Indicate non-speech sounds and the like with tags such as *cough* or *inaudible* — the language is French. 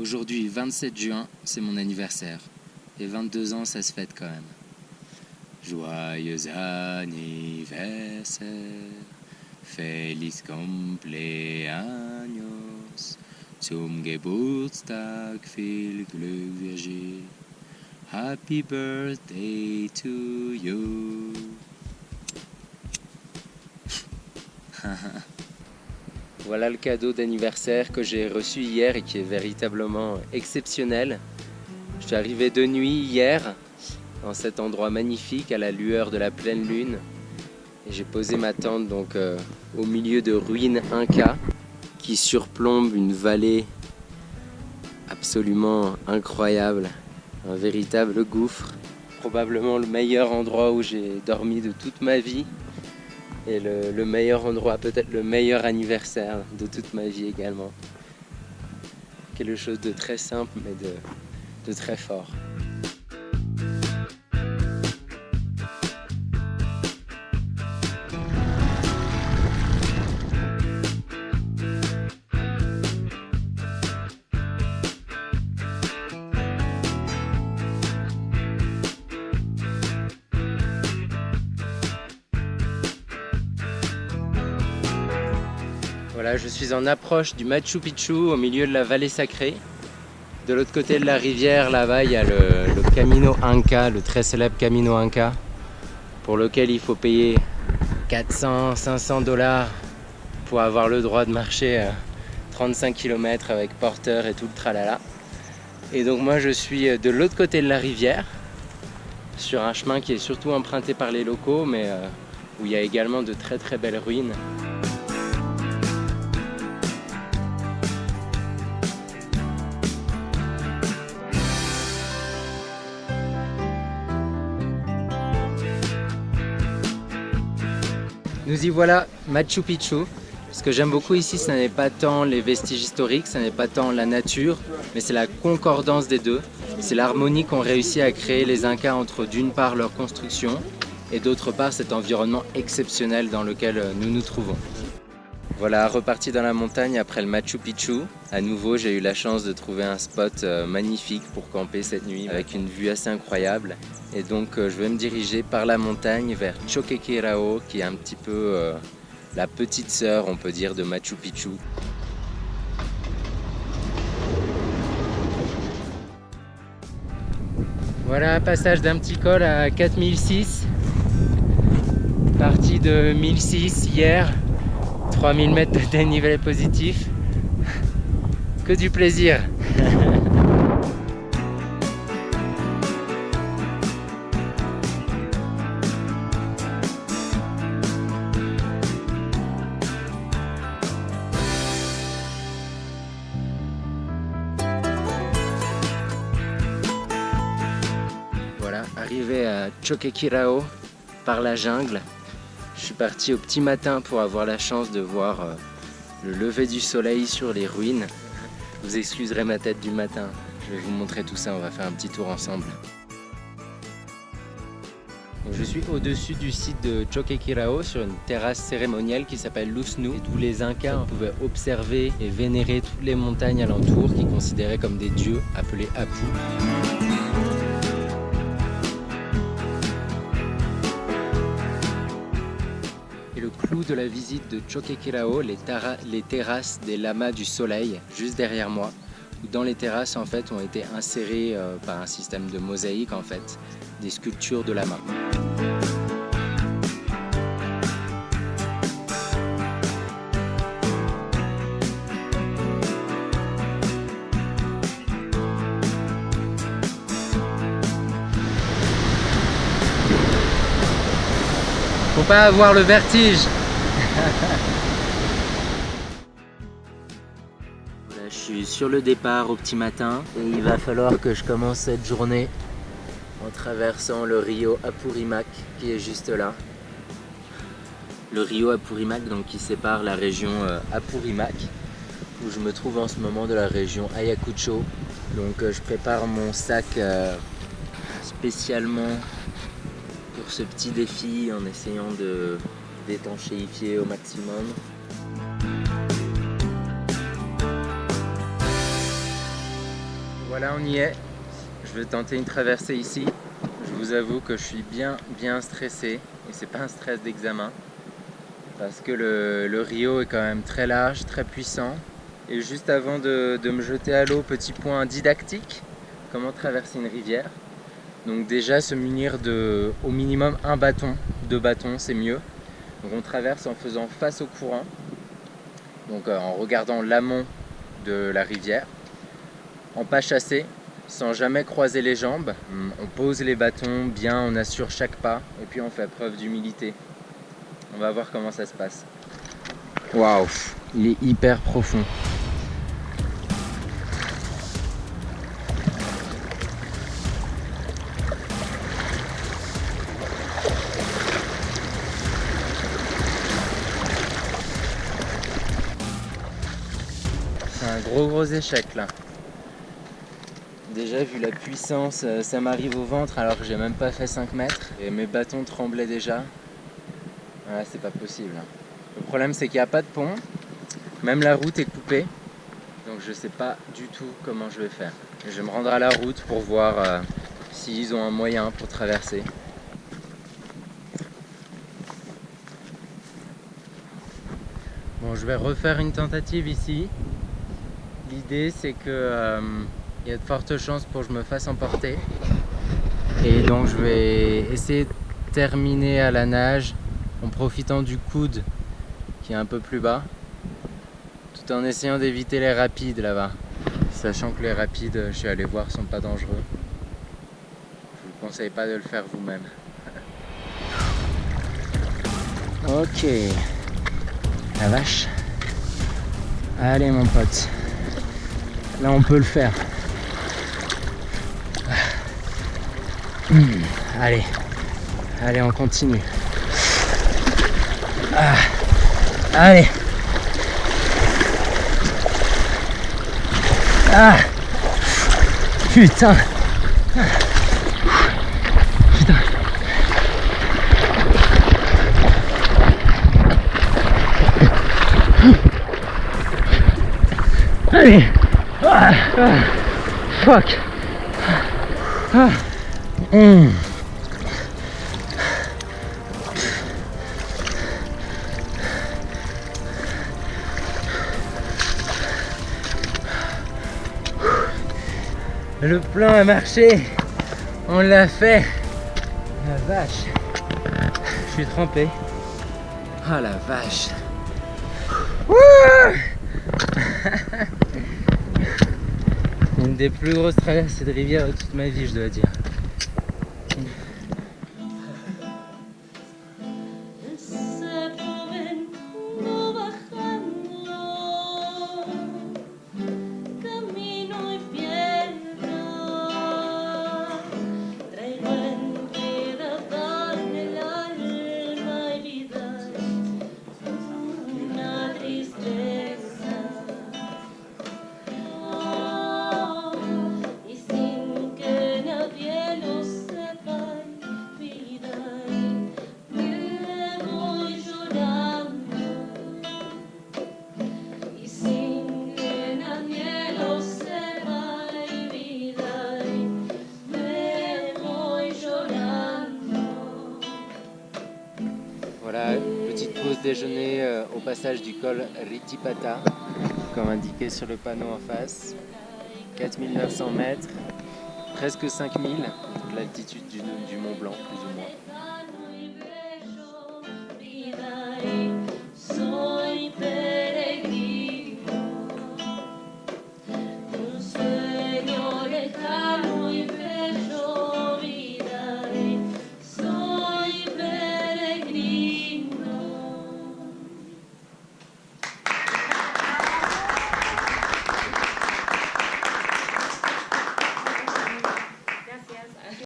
Aujourd'hui, 27 juin, c'est mon anniversaire. Et 22 ans, ça se fête quand même. Joyeux anniversaire, feliz cumpleaños, zum Geburtstag viel Glück, Virgile. Happy birthday to you. *laughs* voilà le cadeau d'anniversaire que j'ai reçu hier et qui est véritablement exceptionnel. Je suis arrivé de nuit hier dans cet endroit magnifique à la lueur de la pleine lune. Et j'ai posé ma tente donc euh, au milieu de ruines Inca qui surplombent une vallée absolument incroyable un véritable gouffre. Probablement le meilleur endroit où j'ai dormi de toute ma vie et le, meilleur endroit, peut-être le meilleur anniversaire de toute ma vie également. Quelque chose de très simple mais de très fort. Je suis en approche du Machu Picchu au milieu de la vallée sacrée. De l'autre côté de la rivière, là-bas, il y a le, Camino Inca, le très célèbre Camino Inca, pour lequel il faut payer 400, 500 dollars pour avoir le droit de marcher 35 km avec porteur et tout le tralala. Et donc moi je suis de l'autre côté de la rivière, sur un chemin qui est surtout emprunté par les locaux, mais euh, où il y a également de très très belles ruines. Nous y voilà, Machu Picchu. Ce que j'aime beaucoup ici, ce n'est pas tant les vestiges historiques, ce n'est pas tant la nature, mais c'est la concordance des deux. C'est l'harmonie qu'ont réussi à créer les Incas entre d'une part leur construction et d'autre part cet environnement exceptionnel dans lequel nous nous trouvons. Voilà, reparti dans la montagne après le Machu Picchu. À nouveau, j'ai eu la chance de trouver un spot euh, magnifique pour camper cette nuit avec une vue assez incroyable. Et donc, euh, je vais me diriger par la montagne vers Choquequirao, qui est un petit peu euh, la petite sœur, on peut dire, de Machu Picchu. Voilà, passage d'un petit col à 4006. Parti de 1006 hier. 3000 mètres de dénivelé positif. Que du plaisir Voilà, arrivé à Choquequirao par la jungle. Je suis parti au petit matin pour avoir la chance de voir euh, le lever du soleil sur les ruines. Vous excuserez ma tête du matin, je vais vous montrer tout ça, on va faire un petit tour ensemble. je suis au-dessus du site de Choquequirao sur une terrasse cérémonielle qui s'appelle Lusnu d'où les Incas pouvaient observer et vénérer toutes les montagnes alentours qu'ils considéraient comme des dieux appelés Apu. Clou de la visite de Choquequirao, les, les terrasses des lamas du soleil, juste derrière moi. Dans les terrasses en fait ont été insérées euh, par un système de mosaïque en fait, des sculptures de lamas. Pas avoir le vertige je suis sur le départ au petit matin et il va falloir que je commence cette journée en traversant le rio Apurimac qui est juste là. Le rio Apurimac donc, qui sépare la région euh, Apurimac où je me trouve en ce moment de la région Ayacucho. Donc euh, je prépare mon sac euh, spécialement pour ce petit défi en essayant de d'étanchéifier au maximum. Voilà, on y est. Je vais tenter une traversée ici. Je vous avoue que je suis bien, bien stressé. Et c'est pas un stress d'examen. Parce que le, Rio est quand même très large, très puissant. Et juste avant de, me jeter à l'eau, petit point didactique. Comment traverser une rivière? Donc déjà se munir de au minimum un bâton, deux bâtons, c'est mieux. Donc on traverse en faisant face au courant. Donc euh, en regardant l'amont de la rivière. En pas chassé, sans jamais croiser les jambes. On pose les bâtons bien, on assure chaque pas et puis on fait preuve d'humilité. On va voir comment ça se passe. Waouh, il est hyper profond. Gros gros échec là. Déjà vu la puissance, euh, ça m'arrive au ventre alors que j'ai même pas fait 5 mètres et mes bâtons tremblaient déjà. Voilà, c'est pas possible. Hein. Le problème c'est qu'il n'y a pas de pont, même la route est coupée, donc je sais pas du tout comment je vais faire. Je vais me rendre à la route pour voir euh, s'ils ont un moyen pour traverser. Bon, je vais refaire une tentative ici. L'idée c'est que euh, il y a de fortes chances pour que je me fasse emporter. Et donc je vais essayer de terminer à la nage en profitant du coude qui est un peu plus bas, tout en essayant d'éviter les rapides là-bas. Sachant que les rapides, je suis allé voir, sont pas dangereux. Je vous conseille pas de le faire vous-même. *laughs* ok. La vache. Allez mon pote. Là on peut le faire. Hmm, allez, allez, on continue. Ah, allez. Ah, putain. Putain. Allez. Fuck. Mmh. Le plan a marché, on l'a fait. La vache, je suis trempé. Ah la vache. *laughs* des plus grosses traversées de rivière de toute ma vie, je dois dire. Déjeuner euh, au passage du col Ritipata, comme indiqué sur le panneau en face. 4900 mètres, presque 5000, l'altitude du, du Mont Blanc plus ou moins.